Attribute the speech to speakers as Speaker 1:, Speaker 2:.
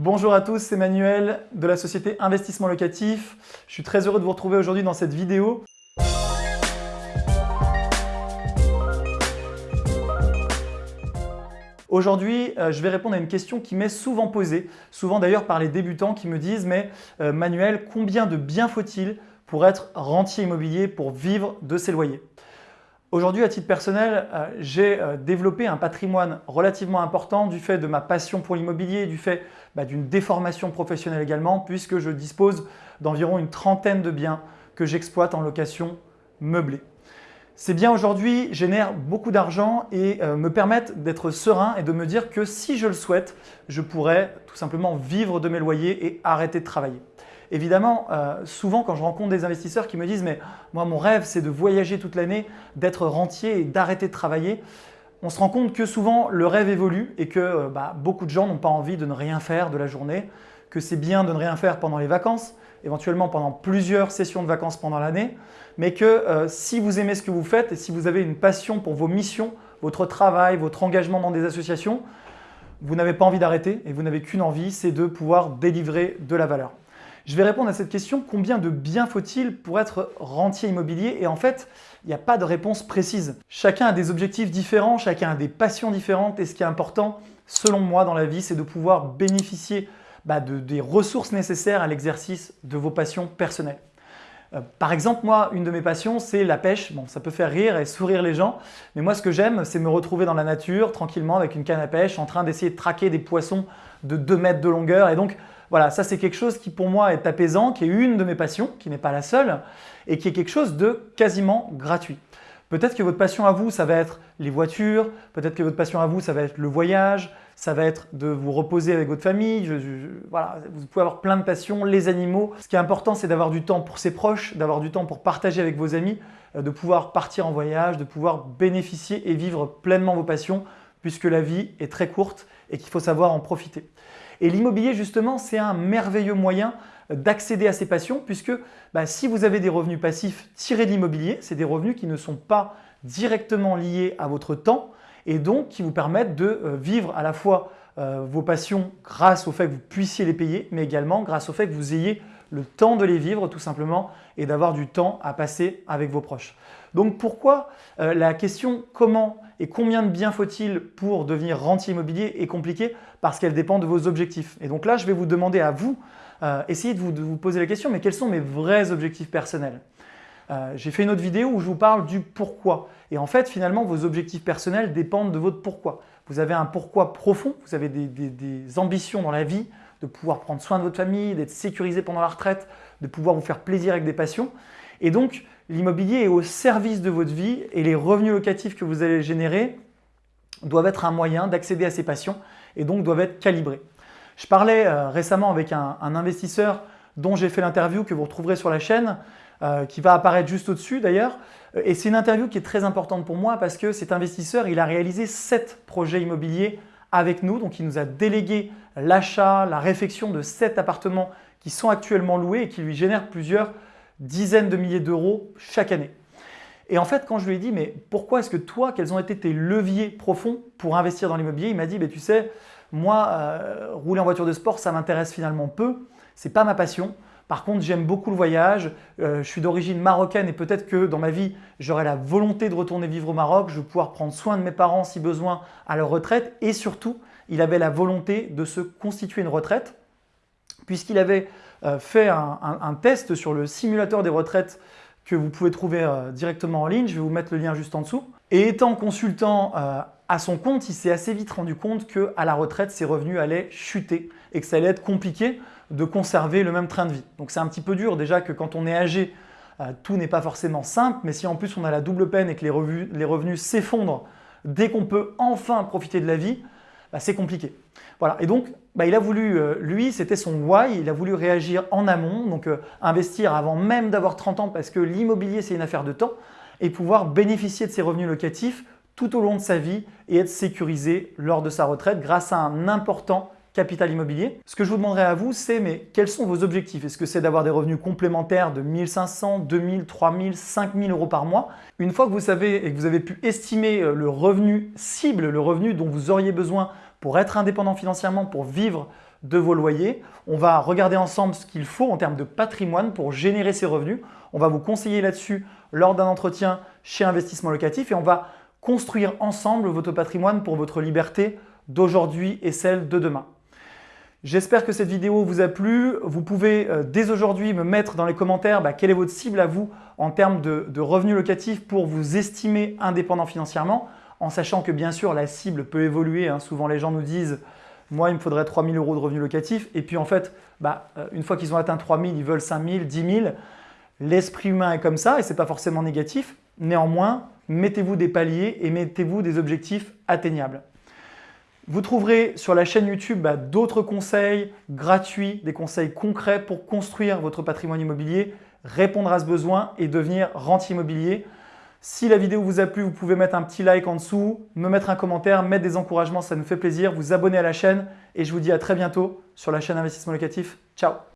Speaker 1: Bonjour à tous, c'est Manuel de la société Investissement Locatif. Je suis très heureux de vous retrouver aujourd'hui dans cette vidéo. Aujourd'hui, euh, je vais répondre à une question qui m'est souvent posée, souvent d'ailleurs par les débutants qui me disent « mais euh, Manuel, combien de biens faut-il pour être rentier immobilier, pour vivre de ses loyers ?» Aujourd'hui, à titre personnel, euh, j'ai euh, développé un patrimoine relativement important du fait de ma passion pour l'immobilier, du fait bah, d'une déformation professionnelle également, puisque je dispose d'environ une trentaine de biens que j'exploite en location meublée. Ces biens aujourd'hui génèrent beaucoup d'argent et euh, me permettent d'être serein et de me dire que si je le souhaite, je pourrais tout simplement vivre de mes loyers et arrêter de travailler. Évidemment, euh, souvent quand je rencontre des investisseurs qui me disent « mais moi mon rêve c'est de voyager toute l'année, d'être rentier et d'arrêter de travailler », on se rend compte que souvent le rêve évolue et que euh, bah, beaucoup de gens n'ont pas envie de ne rien faire de la journée, que c'est bien de ne rien faire pendant les vacances, éventuellement pendant plusieurs sessions de vacances pendant l'année, mais que euh, si vous aimez ce que vous faites et si vous avez une passion pour vos missions, votre travail, votre engagement dans des associations, vous n'avez pas envie d'arrêter et vous n'avez qu'une envie, c'est de pouvoir délivrer de la valeur. Je vais répondre à cette question, combien de biens faut-il pour être rentier immobilier? Et en fait, il n'y a pas de réponse précise. Chacun a des objectifs différents, chacun a des passions différentes et ce qui est important, selon moi, dans la vie, c'est de pouvoir bénéficier bah, de, des ressources nécessaires à l'exercice de vos passions personnelles. Euh, par exemple, moi, une de mes passions, c'est la pêche. Bon, ça peut faire rire et sourire les gens, mais moi, ce que j'aime, c'est me retrouver dans la nature, tranquillement, avec une canne à pêche, en train d'essayer de traquer des poissons de 2 mètres de longueur. Et donc, voilà, ça c'est quelque chose qui pour moi est apaisant, qui est une de mes passions, qui n'est pas la seule, et qui est quelque chose de quasiment gratuit. Peut-être que votre passion à vous, ça va être les voitures, peut-être que votre passion à vous, ça va être le voyage, ça va être de vous reposer avec votre famille, voilà, vous pouvez avoir plein de passions, les animaux. Ce qui est important, c'est d'avoir du temps pour ses proches, d'avoir du temps pour partager avec vos amis, euh, de pouvoir partir en voyage, de pouvoir bénéficier et vivre pleinement vos passions, puisque la vie est très courte et qu'il faut savoir en profiter. Et l'immobilier, justement, c'est un merveilleux moyen d'accéder à ces passions puisque bah, si vous avez des revenus passifs tirés de l'immobilier, c'est des revenus qui ne sont pas directement liés à votre temps et donc qui vous permettent de euh, vivre à la fois euh, vos passions grâce au fait que vous puissiez les payer, mais également grâce au fait que vous ayez le temps de les vivre tout simplement et d'avoir du temps à passer avec vos proches. Donc pourquoi euh, la question comment et combien de biens faut-il pour devenir rentier immobilier est compliquée Parce qu'elle dépend de vos objectifs. Et donc là, je vais vous demander à vous, euh, essayez de vous, poser la question, mais quels sont mes vrais objectifs personnels? Euh, J'ai fait une autre vidéo où je vous parle du pourquoi. Et en fait, finalement, vos objectifs personnels dépendent de votre pourquoi. Vous avez un pourquoi profond, vous avez des ambitions dans la vie, de pouvoir prendre soin de votre famille, d'être sécurisé pendant la retraite, de pouvoir vous faire plaisir avec des passions. Et donc, l'immobilier est au service de votre vie et les revenus locatifs que vous allez générer doivent être un moyen d'accéder à ces passions et donc doivent être calibrés. Je parlais euh, récemment avec un, investisseur dont j'ai fait l'interview que vous retrouverez sur la chaîne, euh, qui va apparaître juste au-dessus d'ailleurs. Et c'est une interview qui est très importante pour moi parce que cet investisseur, il a réalisé sept projets immobiliers avec nous. Donc, il nous a délégué l'achat, la réfection de sept appartements qui sont actuellement loués et qui lui génèrent plusieurs dizaines de milliers d'euros chaque année. Et en fait, quand je lui ai dit « mais pourquoi est-ce que toi, quels ont été tes leviers profonds pour investir dans l'immobilier ?» Il m'a dit bah, tu sais, moi, euh, rouler en voiture de sport, ça m'intéresse finalement peu, c'est pas ma passion. Par contre, j'aime beaucoup le voyage, euh, je suis d'origine marocaine et peut-être que dans ma vie, j'aurai la volonté de retourner vivre au Maroc, je vais pouvoir prendre soin de mes parents si besoin à leur retraite et surtout, il avait la volonté de se constituer une retraite puisqu'il avait euh, fait un, test sur le simulateur des retraites que vous pouvez trouver euh, directement en ligne. Je vais vous mettre le lien juste en dessous. Et étant consultant euh, à son compte, il s'est assez vite rendu compte qu'à la retraite, ses revenus allaient chuter et que ça allait être compliqué de conserver le même train de vie. Donc c'est un petit peu dur déjà que quand on est âgé, tout n'est pas forcément simple, mais si en plus on a la double peine et que les revenus s'effondrent dès qu'on peut enfin profiter de la vie, bah, c'est compliqué. Voilà. Et donc, bah, il a voulu, euh, lui, c'était son why, il a voulu réagir en amont, donc euh, investir avant même d'avoir 30 ans parce que l'immobilier, c'est une affaire de temps, et pouvoir bénéficier de ses revenus locatifs tout au long de sa vie et être sécurisé lors de sa retraite grâce à un important immobilier. Ce que je vous demanderai à vous, c'est mais quels sont vos objectifs? Est-ce que c'est d'avoir des revenus complémentaires de 1500, 2000, 3000, 5000 euros par mois? Une fois que vous savez et que vous avez pu estimer euh, le revenu cible, le revenu dont vous auriez besoin pour être indépendant financièrement, pour vivre de vos loyers. On va regarder ensemble ce qu'il faut en termes de patrimoine pour générer ces revenus. On va vous conseiller là-dessus lors d'un entretien chez Investissement Locatif et on va construire ensemble votre patrimoine pour votre liberté d'aujourd'hui et celle de demain. J'espère que cette vidéo vous a plu. Vous pouvez euh, dès aujourd'hui me mettre dans les commentaires bah, quelle est votre cible à vous en termes de, revenus locatifs pour vous estimer indépendant financièrement, en sachant que bien sûr la cible peut évoluer. Hein. Souvent les gens nous disent « moi il me faudrait 3 000 euros de revenus locatifs » et puis en fait, bah, euh, une fois qu'ils ont atteint 3 000, ils veulent 5 000, 10 000. L'esprit humain est comme ça et ce n'est pas forcément négatif. Néanmoins, mettez-vous des paliers et mettez-vous des objectifs atteignables. Vous trouverez sur la chaîne YouTube bah, d'autres conseils gratuits, des conseils concrets pour construire votre patrimoine immobilier, répondre à ce besoin et devenir rentier immobilier. Si la vidéo vous a plu, vous pouvez mettre un petit like en dessous, me mettre un commentaire, mettre des encouragements, ça nous fait plaisir, vous abonner à la chaîne et je vous dis à très bientôt sur la chaîne Investissement Locatif. Ciao